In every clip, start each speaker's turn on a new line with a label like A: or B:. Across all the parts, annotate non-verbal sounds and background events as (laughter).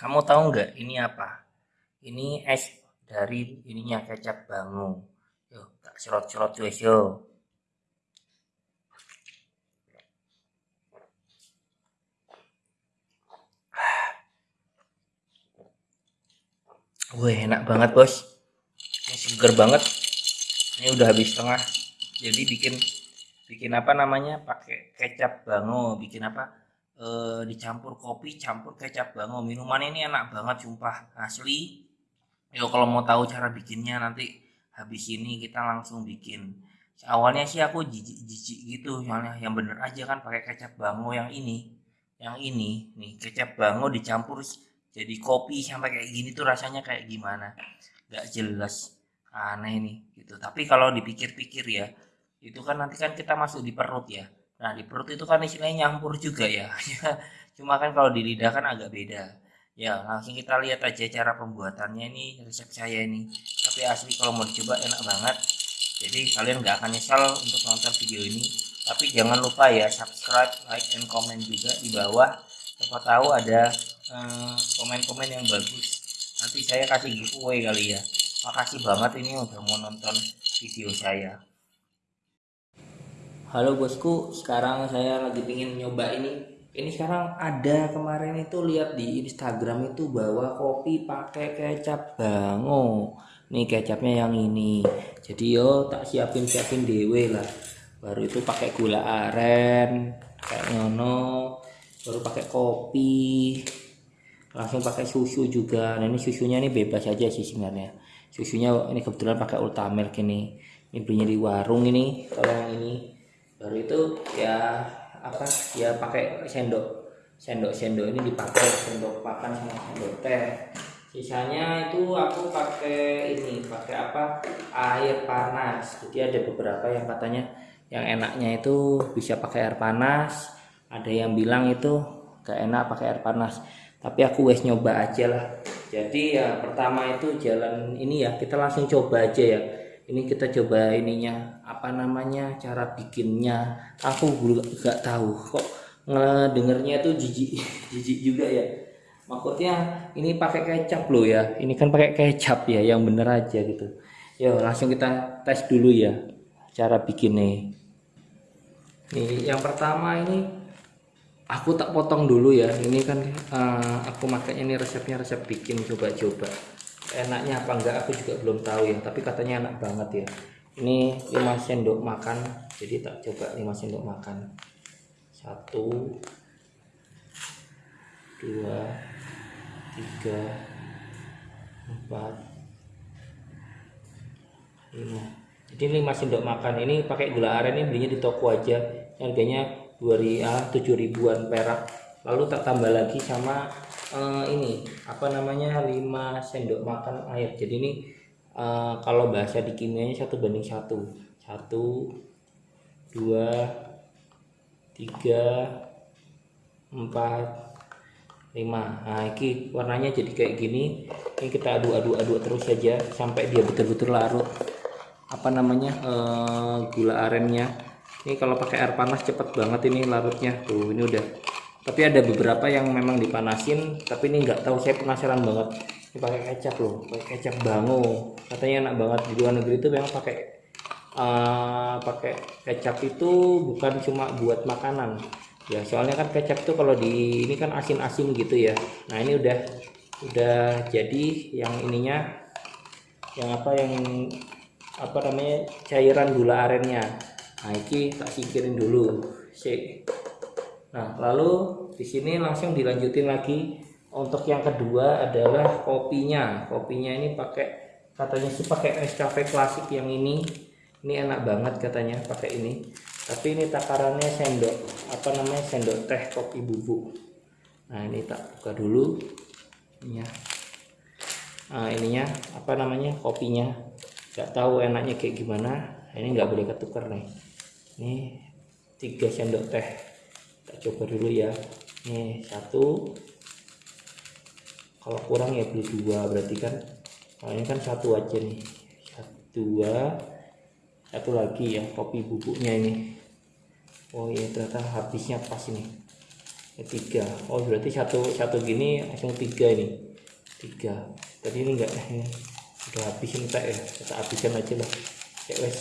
A: kamu tahu nggak ini apa? Ini es dari ininya kecap bangu. Yuk, tak serot-serot guys yo. Wih, enak banget bos. Ini seger banget. Ini udah habis setengah. Jadi bikin bikin apa namanya? Pakai kecap bango. Bikin apa? E, dicampur kopi campur kecap bango minuman ini enak banget sumpah. Asli. Yo kalau mau tahu cara bikinnya nanti habis ini kita langsung bikin. Awalnya sih aku jijik-jijik gitu. Soalnya yang bener aja kan pakai kecap bango yang ini. Yang ini. Nih kecap bango dicampur jadi kopi sampai kayak gini tuh rasanya kayak gimana? Gak jelas. Aneh nih gitu. Tapi kalau dipikir-pikir ya itu kan nanti kan kita masuk di perut ya Nah di perut itu kan istilahnya nyampur juga ya. (laughs) Cuma kan kalau di lidah kan agak beda. Ya langsung kita lihat aja cara pembuatannya ini resep saya ini. Tapi asli kalau mau dicoba enak banget. Jadi kalian nggak akan nyesal untuk nonton video ini. Tapi jangan lupa ya subscribe, like, and comment juga di bawah. Siapa tahu ada eh, komen-komen eh, yang bagus. Nanti saya kasih giveaway kali ya. Makasih banget ini udah mau nonton video saya. Halo bosku, sekarang saya lagi pingin nyoba ini. Ini sekarang ada kemarin itu lihat di Instagram itu bawa kopi pakai kecap bango. Nih kecapnya yang ini. Jadi yo tak siapin siapin dewe lah. Baru itu pakai gula aren kayak ngono. Baru pakai kopi. Langsung pakai susu juga. Nah ini susunya ini bebas aja sih sebenarnya. Susunya ini kebetulan pakai Ultamilk ini. Ini belinya di warung ini. Kalau yang ini baru itu ya apa ya pakai sendok. Sendok sendok ini dipakai sendok makan sama sendok teh. Sisanya itu aku pakai ini pakai apa air panas. Jadi ada beberapa yang katanya yang enaknya itu bisa pakai air panas. Ada yang bilang itu gak enak pakai air panas. Tapi aku wes nyoba aja lah. Jadi ya pertama itu jalan ini ya kita langsung coba aja ya ini kita coba ininya apa namanya cara bikinnya. Aku nggak tahu. Kok ngedengernya tuh jijik (laughs) jijik juga ya? Maksudnya ini pakai kecap loh ya. Ini kan pakai kecap ya yang bener aja gitu. Ya langsung kita tes dulu ya cara bikinnya. Nih yang pertama ini aku tak potong dulu ya. Ini kan uh, aku makanya ini resepnya resep bikin coba-coba enaknya apa enggak aku juga belum tahu ya. Tapi katanya enak banget ya. Ini 5 sendok makan jadi tak coba 5 sendok makan. Satu dua tiga empat lima. Jadi 5 sendok makan ini pakai gula aren ini belinya di toko aja. Harganya 2000 ah, 7 ribuan perak. Lalu tak tambah lagi sama uh, ini apa namanya 5 sendok makan air. Jadi ini uh, kalau bahasa di kimianya satu banding satu. Satu dua tiga empat lima. Nah ini warnanya jadi kayak gini. Ini kita aduk-aduk-aduk terus saja sampai dia betul-betul larut. Apa namanya uh, gula arennya. Ini kalau pakai air panas cepet banget ini larutnya. Tuh ini udah tapi ada beberapa yang memang dipanasin tapi ini nggak tahu saya penasaran banget. Ini pakai kecap loh pakai kecap bango. Katanya enak banget. Di luar negeri itu memang pakai uh, pakai kecap itu bukan cuma buat makanan. Ya soalnya kan kecap tuh kalau di ini kan asin-asin gitu ya. Nah ini udah udah jadi yang ininya yang apa yang apa namanya cairan gula arennya. Nah ini tak singkirin dulu. Sih Nah, lalu di sini langsung dilanjutin lagi untuk yang kedua adalah kopinya. Kopinya ini pakai katanya sih pakai Nescafe klasik yang ini. Ini enak banget katanya pakai ini. Tapi ini takarannya sendok apa namanya sendok teh kopi bubuk. Nah, ini tak buka dulu. Ya. Nah, ininya apa namanya kopinya. Gak tahu enaknya kayak gimana. Ini nggak boleh ketukar nih. Ini tiga sendok teh kita coba dulu ya. Ini satu. Kalau kurang ya beli dua berarti kan. Kalau ini kan satu aja nih. Satu dua. Satu lagi ya kopi bubuknya ini. Oh iya ternyata habisnya pas ini. Ini tiga. Oh berarti satu satu gini langsung tiga ini. Tiga. Tadi ini enggak ini (laughs) udah habis ini tak ya? Kita habisin aja lah. Ya wes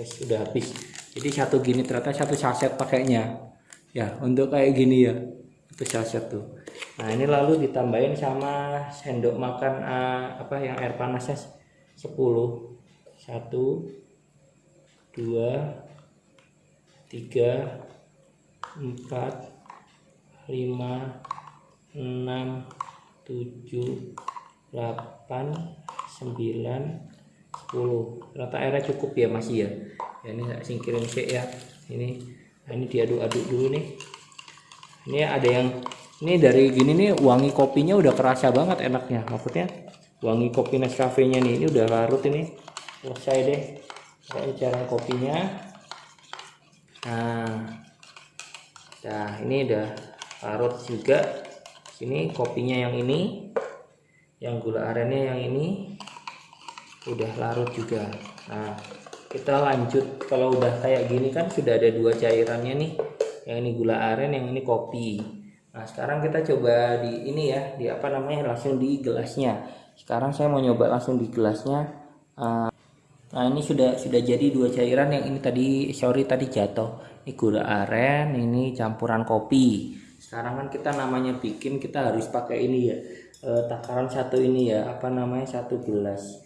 A: wes udah habis. Jadi satu gini ternyata satu saset pakainya ya untuk kayak gini ya itu saset tuh. Nah ini lalu ditambahin sama sendok makan uh, apa yang air panasnya 10 satu dua tiga empat lima enam tujuh delapan sembilan sepuluh. Rata airnya cukup ya masih ya. Ya ini saya singkirin sih ya. Ini ini diaduk-aduk dulu nih. Ini ada yang ini dari gini nih wangi kopinya udah kerasa banget enaknya. Maksudnya wangi kopi Nescafe nya nih ini udah larut ini. Selesai deh. Kayak cara kopinya. Nah nah ini udah larut juga. Sini kopinya yang ini. Yang gula arennya yang ini. Udah larut juga. Nah kita lanjut kalau udah kayak gini kan sudah ada dua cairannya nih. Yang ini gula aren yang ini kopi. Nah sekarang kita coba di ini ya di apa namanya langsung di gelasnya. Sekarang saya mau nyoba langsung di gelasnya. Uh, nah ini sudah sudah jadi dua cairan. Yang ini tadi sorry tadi jatuh. Ini gula aren ini campuran kopi. Sekarang kan kita namanya bikin kita harus pakai ini ya. Uh, takaran satu ini ya apa namanya satu gelas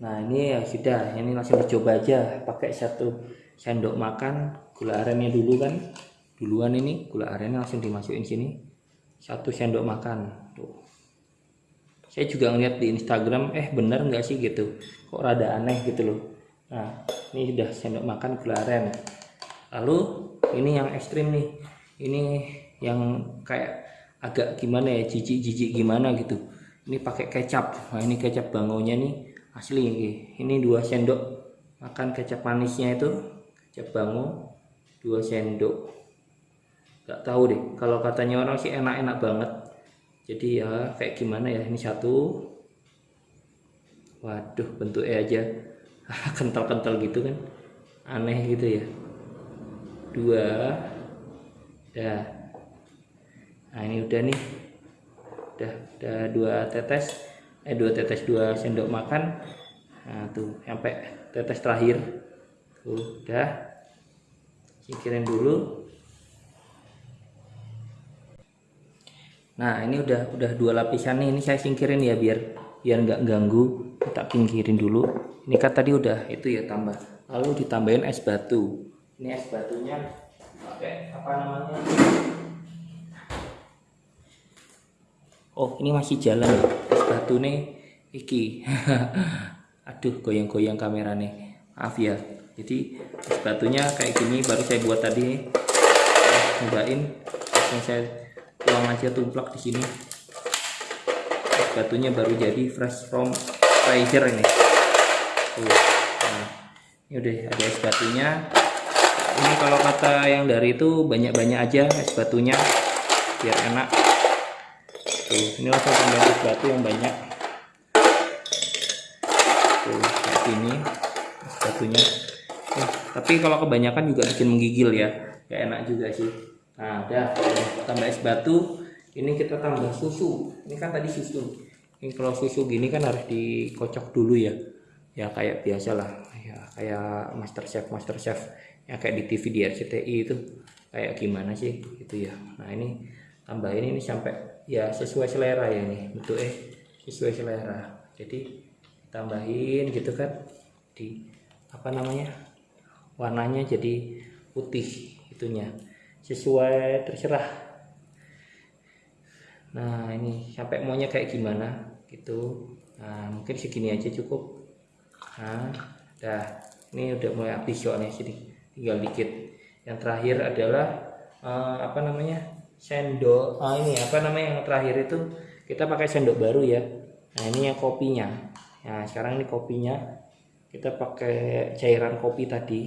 A: nah ini ya sudah. Ini langsung dicoba aja. Pakai satu sendok makan gula arennya dulu kan. Duluan ini gula arennya langsung dimasukin sini. Satu sendok makan. Tuh. Saya juga ngeliat di Instagram eh bener nggak sih? gitu. Kok rada aneh gitu loh. Nah ini sudah sendok makan gula aren. Lalu ini yang ekstrim nih. Ini yang kayak agak gimana ya jijik-jijik gimana gitu. Ini pakai kecap. Nah ini kecap bangonya nih asli ini dua sendok makan kecap manisnya itu kecap bango dua sendok. Nggak tahu deh kalau katanya orang sih enak-enak banget. Jadi ya kayak gimana ya ini satu. Waduh bentuknya aja (laughs) kental-kental gitu kan aneh gitu ya. Dua dah. Nah ini udah nih. Udah udah dua tetes eh dua tetes dua sendok makan. Nah tuh sampai tetes terakhir. Tuh udah. Singkirin dulu. Nah ini udah udah dua lapisan nih. Ini saya singkirin ya biar biar nggak ganggu. Kita pinggirin dulu. Ini kan tadi udah itu ya tambah. Lalu ditambahin es batu. Ini es batunya pakai apa namanya? Oh ini masih jalan es batu nih iki. (laughs) Aduh goyang-goyang kamera nih. Maaf ya. Jadi batunya kayak gini baru saya buat tadi. Cobain. Yang saya tuang aja tumplak di sini. Batunya baru jadi fresh from freezer ini. Tuh nah, ini udah ada es batunya. Ini kalau kata yang dari itu banyak-banyak aja es batunya. Biar enak tuh ini langsung tambahin batu yang banyak. Tuh kayak gini batunya. Eh, tapi kalau kebanyakan juga bikin menggigil ya. Gak enak juga sih. Nah udah. Tambah es batu. Ini kita tambah susu. Ini kan tadi susu. Ini kalau susu gini kan harus dikocok dulu ya. Ya kayak biasa lah ya kayak master chef master chef. Yang kayak di TV di RCTI itu. Kayak gimana sih? Gitu ya. Nah ini tambahin ini sampai ya sesuai selera ya ini eh sesuai selera. Jadi tambahin gitu kan di apa namanya warnanya jadi putih itunya. Sesuai terserah. Nah ini sampai maunya kayak gimana gitu. Nah mungkin segini aja cukup. Nah dah. Ini udah mulai habis soalnya sini tinggal dikit. Yang terakhir adalah uh, apa namanya sendok. Oh ini apa namanya yang terakhir itu? Kita pakai sendok baru ya. Nah ini yang kopinya. Nah sekarang ini kopinya. Kita pakai cairan kopi tadi.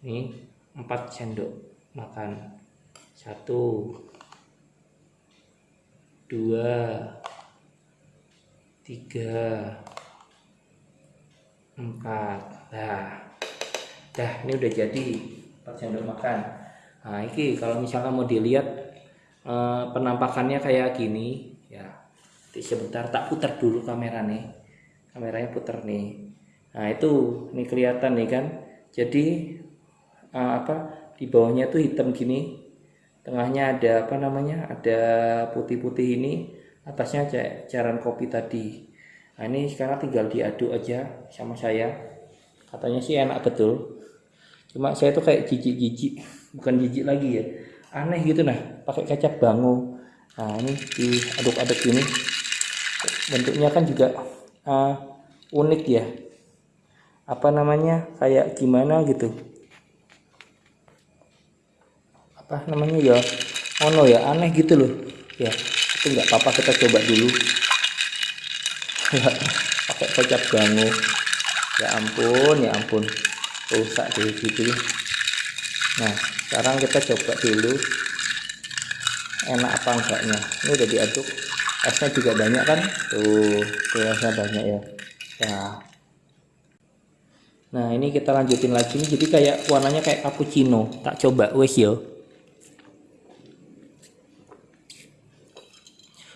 A: Ini 4 sendok makan. Satu dua tiga empat. Nah dah. Ini udah jadi. 4 sendok makan nah ini kalau misalkan mau dilihat eh, penampakannya kayak gini ya sebentar tak putar dulu kamera nih kameranya putar nih. Nah itu ini kelihatan nih kan. Jadi eh, apa di bawahnya tuh hitam gini. Tengahnya ada apa namanya ada putih-putih ini. Atasnya ca- cairan kopi tadi. Nah ini sekarang tinggal diaduk aja sama saya. Katanya sih enak betul. Cuma saya tuh kayak jijik-jijik bukan jijik lagi ya. Aneh gitu nah pakai kecap bango. Nah ini diaduk-aduk gini bentuknya kan juga uh, unik ya. Apa namanya kayak gimana gitu. Apa namanya ya? Ono ya aneh gitu loh. Ya itu nggak apa-apa kita coba dulu. Pakai kecap bango. Ya ampun ya ampun. Rusak deh gitu. Nah sekarang kita coba dulu. Enak apa enggaknya? Ini udah diaduk. Esnya juga banyak kan? Tuh tuh banyak ya. Ya nah ini kita lanjutin lagi. Jadi kayak warnanya kayak cappuccino. Tak coba wes yo.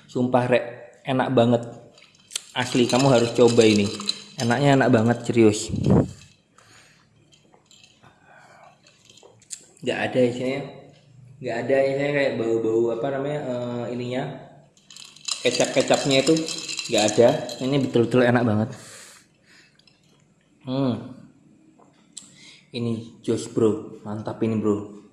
A: Sumpah rek. Enak banget. Asli kamu harus coba ini. Enaknya enak banget serius nggak ada isinya. Nggak ada isinya kayak bau-bau apa namanya eh, ininya. Kecap-kecapnya itu nggak ada. Ini betul-betul enak banget. Hmm. Ini jos bro. Mantap ini bro